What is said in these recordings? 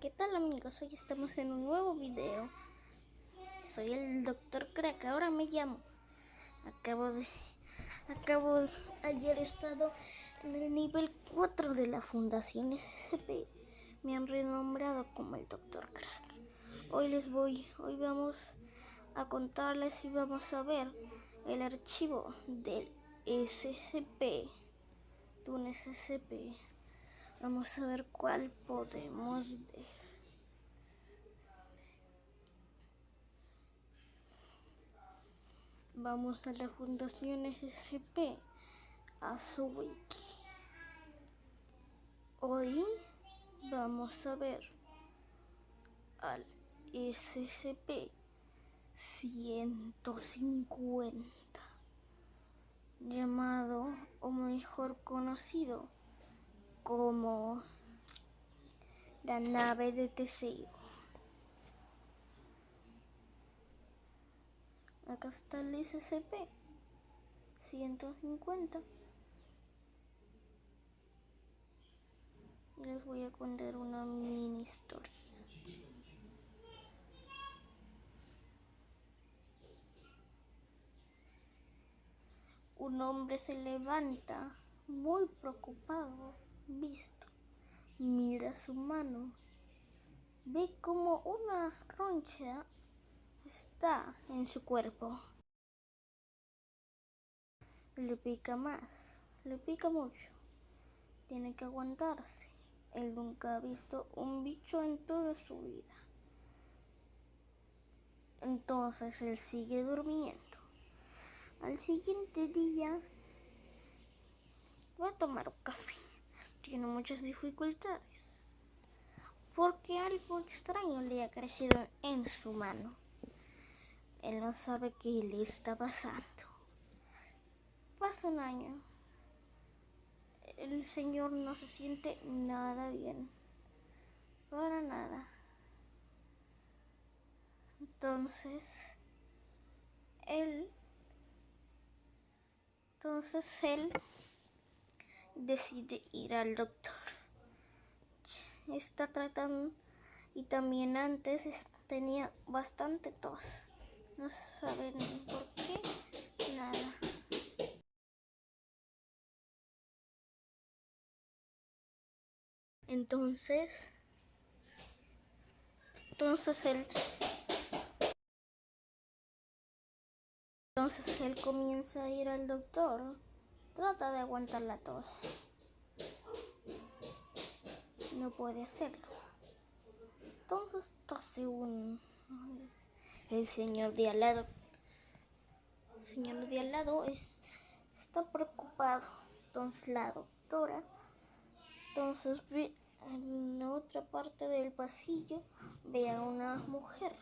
¿Qué tal amigos? Hoy estamos en un nuevo video. Soy el Dr. Crack, ahora me llamo. Acabo de... Acabo. Ayer estado en el nivel 4 de la Fundación SCP. Me han renombrado como el Dr. Crack. Hoy les voy... Hoy vamos a contarles y vamos a ver el archivo del SCP. De un SCP. Vamos a ver cuál podemos ver. Vamos a la Fundación SCP, a su wiki. Hoy vamos a ver al SCP 150, llamado o mejor conocido como la nave de Teseo. Acá está el SCP 150. Les voy a contar una mini historia. Un hombre se levanta muy preocupado visto. Mira su mano. Ve como una roncha está en su cuerpo. Le pica más, le pica mucho. Tiene que aguantarse. Él nunca ha visto un bicho en toda su vida. Entonces él sigue durmiendo. Al siguiente día va a tomar un café tiene muchas dificultades porque algo extraño le ha crecido en su mano. Él no sabe qué le está pasando. Pasa un año. El señor no se siente nada bien. Para nada. Entonces, él... Entonces él decide ir al doctor. Está tratando y también antes tenía bastante tos. No saben por qué, nada. Entonces, entonces él, entonces él comienza a ir al doctor Trata de aguantar la tos. No puede hacerlo. Entonces tose un... El señor de al lado. El señor de al lado es, está preocupado. Entonces la doctora. Entonces ve en otra parte del pasillo. Ve a una mujer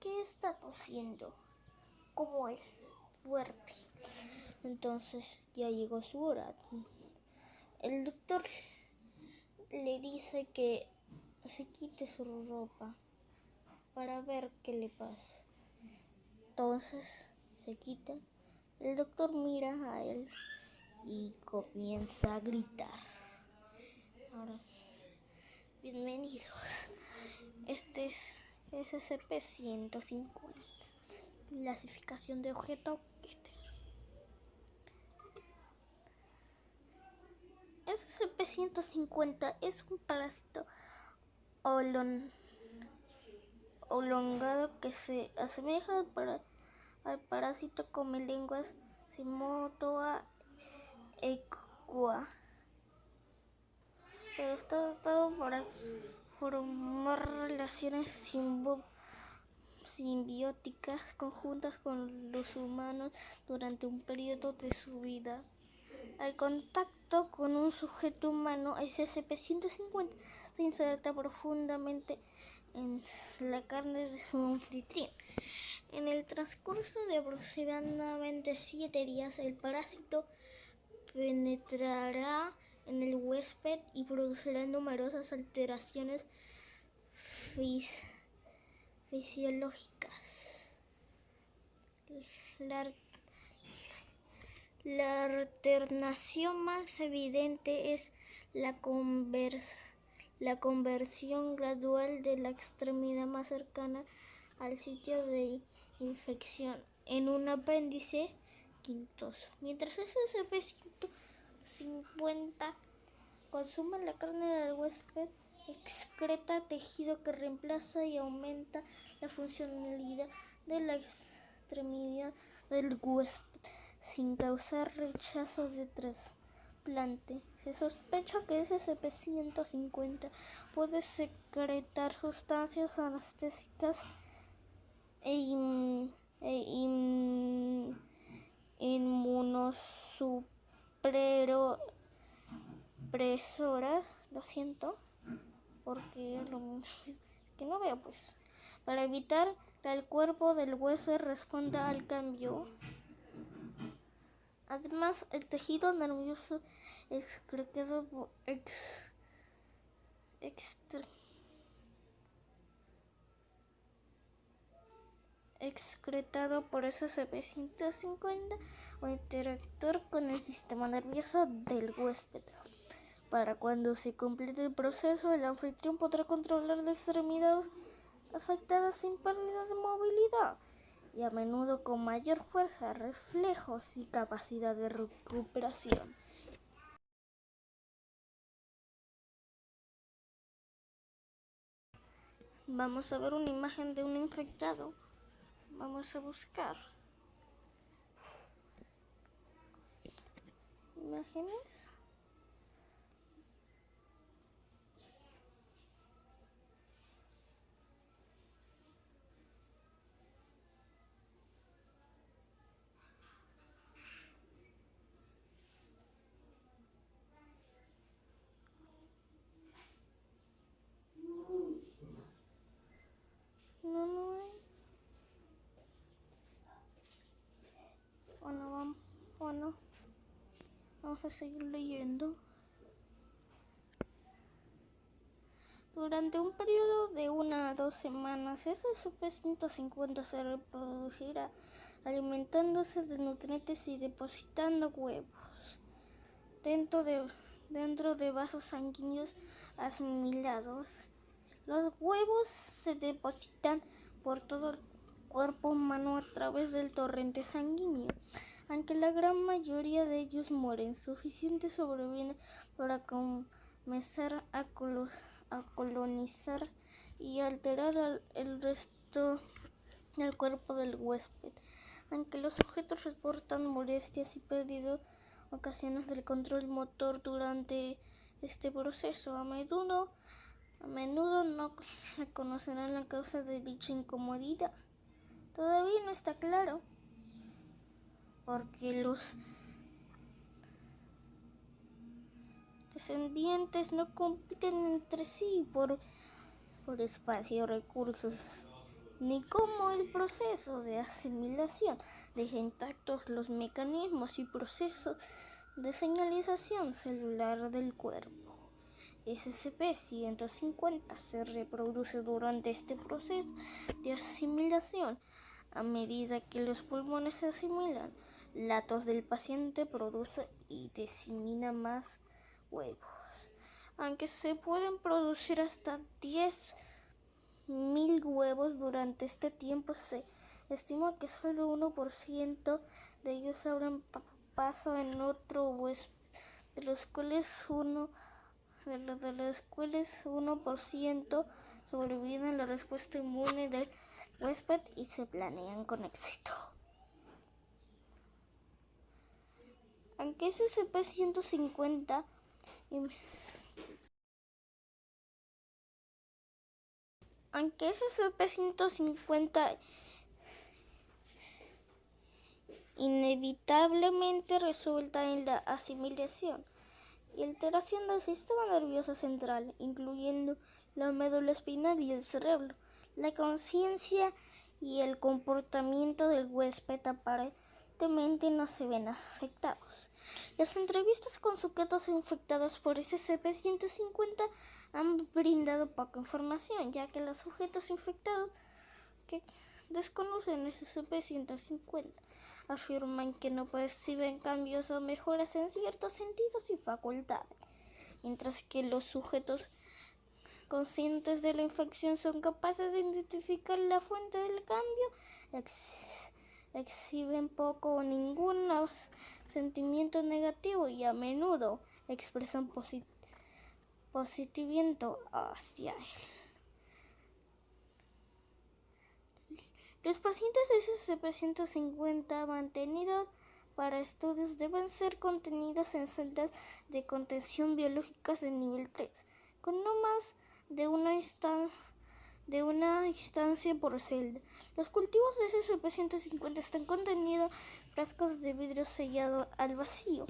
que está tosiendo como él, fuerte. Entonces ya llegó su hora. El doctor le dice que se quite su ropa para ver qué le pasa. Entonces se quita. El doctor mira a él y comienza a gritar. Ahora, bienvenidos. Este es SCP-150. Clasificación de objeto SCP-150 es un parásito olongado que se asemeja al, parásito come lenguas Simotoa equa, pero está dotado para formar relaciones simbióticas conjuntas con los humanos durante un periodo de su vida. Al contacto con un sujeto humano, SCP-150 se inserta profundamente en la carne de su anfitrión. En el transcurso de aproximadamente 7 días, el parásito penetrará en el huésped y producirá numerosas alteraciones fisiológicas. La alternación más evidente es la, la conversión gradual de la extremidad más cercana al sitio de infección en un apéndice quintoso. Mientras SCP-150 consume la carne del huésped, excreta tejido que reemplaza y aumenta la funcionalidad de la extremidad del huésped sin causar rechazo de trasplante. Se sospecha que SCP-150 puede secretar sustancias anestésicas e, e inmunosupresoras, lo siento, porque lo que no veo pues, para evitar que el cuerpo del hueso responda al cambio Además, el tejido nervioso excretado por, excretado por SCP-150 o interactuar con el sistema nervioso del huésped. Para cuando se complete el proceso, el anfitrión podrá controlar la extremidad afectada sin pérdida de movilidad y a menudo con mayor fuerza, reflejos y capacidad de recuperación. Vamos a ver una imagen de un infectado. Vamos a buscar. Imágenes. Vamos a seguir leyendo. Durante un periodo de una a dos semanas, ese SCP-150 se reproducirá alimentándose de nutrientes y depositando huevos dentro de, dentro de vasos sanguíneos asimilados. Los huevos se depositan por todo el cuerpo humano a través del torrente sanguíneo aunque la gran mayoría de ellos mueren, suficiente sobreviven para comenzar a, colonizar y alterar el resto del cuerpo del huésped. Aunque los objetos reportan molestias y pérdida ocasiones del control motor durante este proceso, a menudo, a menudo no reconocerán la causa de dicha incomodidad. Todavía no está claro porque los descendientes no compiten entre sí por, por espacio, recursos, ni como el proceso de asimilación deja intactos los mecanismos y procesos de señalización celular del cuerpo. SCP-150 se reproduce durante este proceso de asimilación a medida que los pulmones se asimilan la tos del paciente produce y disemina más huevos. Aunque se pueden producir hasta 10.000 huevos durante este tiempo, se estima que solo 1% de ellos abren paso en otro huésped, de los cuales uno de los cuales 1% sobreviven la respuesta inmune del huésped y se planean con éxito. aunque SCP-150 aunque SCP-150 inevitablemente resulta en la asimilación y alteración del sistema nervioso central, incluyendo la médula espinal y el cerebro. La conciencia y el comportamiento del huésped aparentemente no se ven afectados. Las entrevistas con sujetos infectados por SCP-150 han brindado poca información, ya que los sujetos infectados que desconocen SCP-150 afirman que no perciben cambios o mejoras en ciertos sentidos y facultades, mientras que los sujetos conscientes de la infección son capaces de identificar la fuente del cambio, exhiben poco o ningún sentimiento negativo y a menudo expresan positivismo hacia él. Los pacientes de SCP-150 mantenidos para estudios deben ser contenidos en celdas de contención biológicas de nivel 3, con no más de una, instancia, de una instancia por celda. Los cultivos de SCP-150 están contenidos en frascos de vidrio sellado al vacío.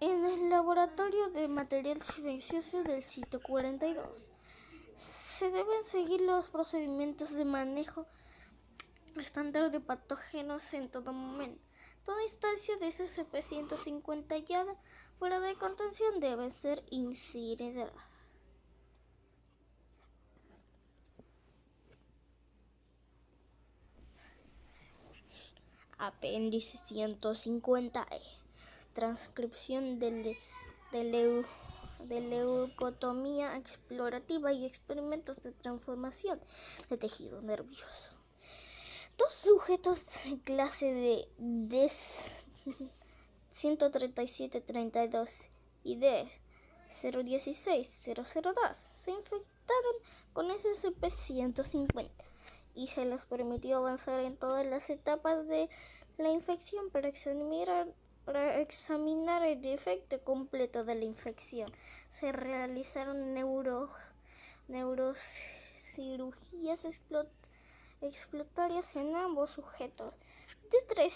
En el laboratorio de material silencioso del sitio 42 se deben seguir los procedimientos de manejo estándar de patógenos en todo momento. Toda instancia de SCP-150 hallada fuera de contención debe ser incinerada. Apéndice 150E. Transcripción de, de leucotomía explorativa y experimentos de transformación de tejido nervioso. Dos sujetos de clase de DES 137-32 y D 016-002 se infectaron con SCP-150 y se les permitió avanzar en todas las etapas de la infección para examinar, el efecto completo de la infección. Se realizaron neuro, neurocirugías explotatorias en ambos sujetos. De 3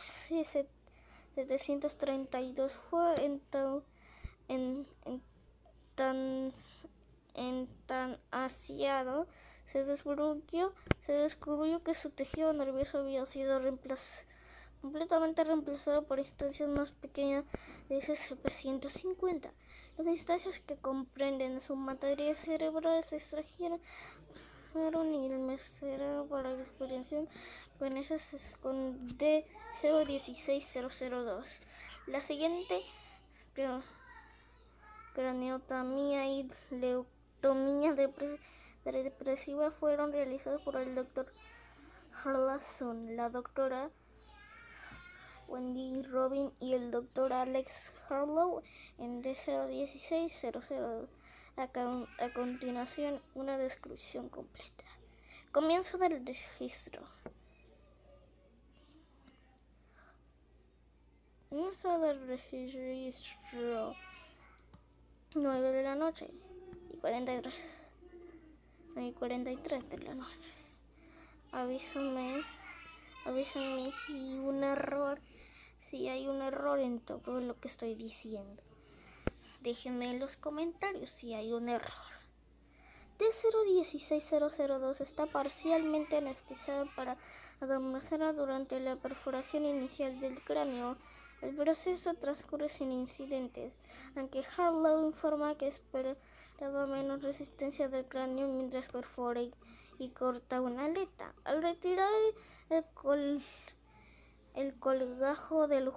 732 fue en, en, en tan, en tan asiado se descubrió, se descubrió que su tejido nervioso había sido completamente reemplazado por instancias más pequeñas de SCP-150. Las instancias que comprenden su materia cerebral se extrajeron y el cerebro para la experiencia con, con D016002. La siguiente craniotomía y leuctomía de depresiva fueron realizadas por el doctor Harlason, la doctora Wendy Robin y el doctor Alex Harlow en D016002. A, a continuación, una descripción completa. Comienzo del registro. Comienzo del registro. 9 de la noche y 43 y 43 de la noche. Avísame, avísame si un error, si hay un error en todo lo que estoy diciendo. Déjenme en los comentarios si hay un error. D016002 está parcialmente anestesiado para adormecerla durante la perforación inicial del cráneo. El proceso transcurre sin incidentes, aunque Harlow informa que espera daba menos resistencia del cráneo mientras perfora y, corta una aleta. Al retirar el, el colgajo del,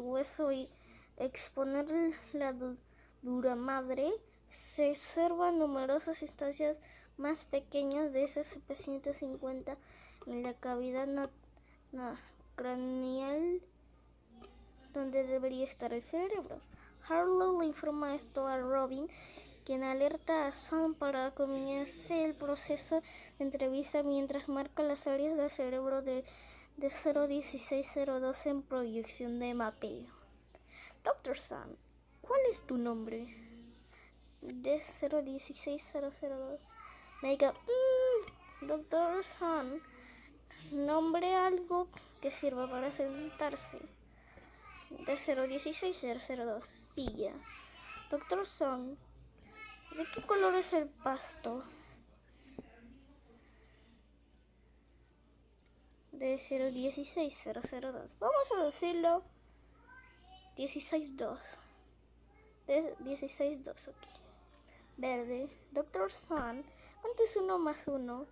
hueso y exponer la dura madre, se observan numerosas instancias más pequeñas de SCP-150 en la cavidad craneal donde debería estar el cerebro. Harlow le informa esto a Robin quien alerta a Sam para comenzar el proceso de entrevista mientras marca las áreas del cerebro de, de 01602 en proyección de mapeo. Doctor Sam, ¿cuál es tu nombre? De 016002. Me diga, mm, Doctor Sam, nombre algo que sirva para sentarse. De 016002, silla. Doctor Sam, ¿De qué color es el pasto? De 016002. Vamos a decirlo 162. De 162, ok. Verde. Doctor Sun. ¿Cuánto es 1 más 1?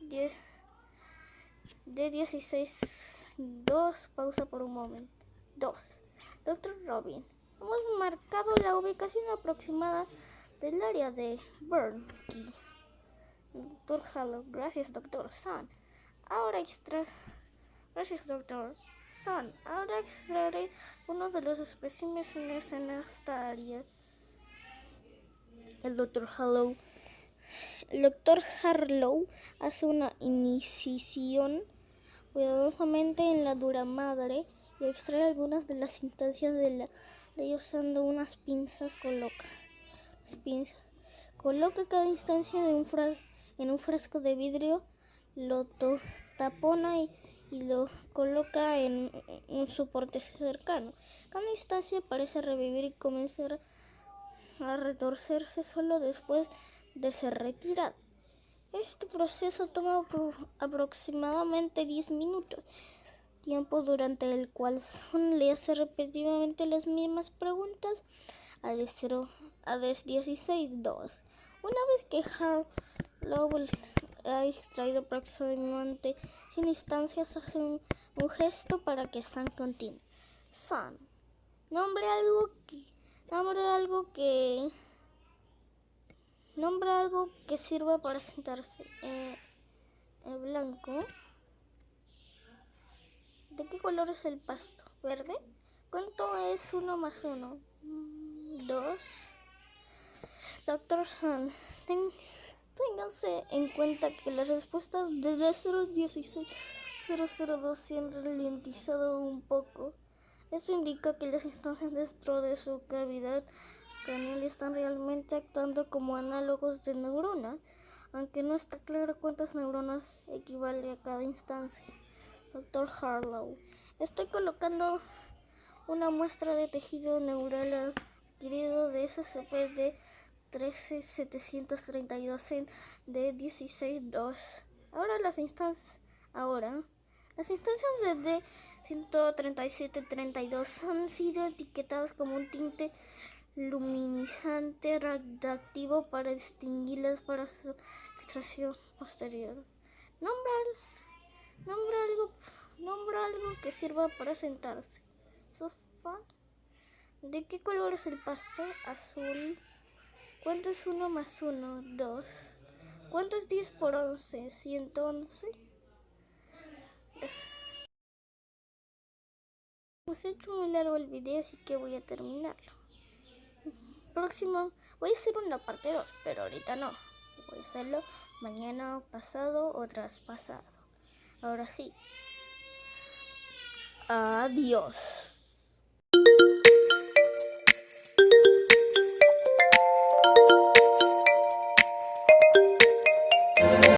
10. D16 2, pausa por un momento. 2. Doctor Robin. Hemos marcado la ubicación aproximada del área de Burnkey. Doctor Hallow. Gracias, Doctor Sun. Ahora extras. Gracias, Doctor Sun. Ahora extraeré uno de los especímenes en esta área. El Doctor Hallow. El Doctor Harlow hace una incisión cuidadosamente en la dura madre y extrae algunas de las instancias de la ley usando unas pinzas. Coloca pinzas. Coloca cada instancia en un frasco de vidrio, lo tapona y, lo coloca en un soporte cercano. Cada instancia parece revivir y comenzar a retorcerse solo después de ser retirada. Este proceso toma aproximadamente 10 minutos, tiempo durante el cual Son le hace repetidamente las mismas preguntas a DS16-2. Una vez que Harlow ha extraído aproximadamente 100 instancias, hace un, gesto para que San continúe. San, nombre algo que, nombre algo que Nombra algo que sirva para sentarse. El blanco. ¿De qué color es el pasto? ¿Verde? ¿Cuánto es uno más uno? Dos. Doctor Sun, ténganse en cuenta que las respuestas desde 016 002 se han ralentizado un poco. Esto indica que las instancias dentro de su cavidad craneal están realmente actuando como análogos de neuronas, aunque no está claro cuántas neuronas equivale a cada instancia. Doctor Harlow, estoy colocando una muestra de tejido neural adquirido de SCP de 13732 en de 162. Ahora las instancias ahora las instancias de 13732 han sido etiquetadas como un tinte luminizante radiactivo para distinguirlas para su extracción posterior. Nombra, nombra, algo, nombra algo que sirva para sentarse. Sofá. ¿De qué color es el pasto? Azul. ¿Cuánto es 1 más 1? 2. ¿Cuánto es 10 por 11? 111. Hemos hecho muy largo el video, así que voy a terminarlo próximo voy a hacer una parte 2, pero ahorita no. Voy a hacerlo mañana, pasado o traspasado. Ahora sí. Adiós.